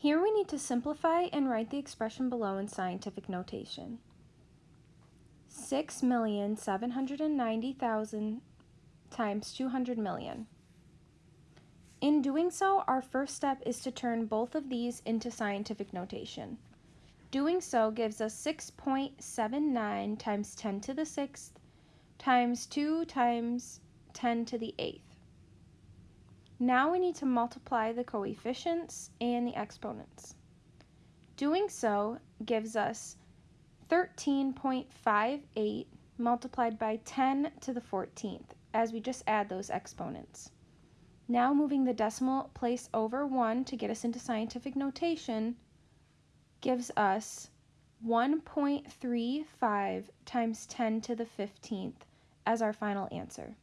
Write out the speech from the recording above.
Here we need to simplify and write the expression below in scientific notation. 6,790,000 times 200 million. In doing so, our first step is to turn both of these into scientific notation. Doing so gives us 6.79 times 10 to the 6th times 2 times 10 to the 8th. Now we need to multiply the coefficients and the exponents. Doing so gives us 13.58 multiplied by 10 to the 14th as we just add those exponents. Now moving the decimal place over 1 to get us into scientific notation gives us 1.35 times 10 to the 15th as our final answer.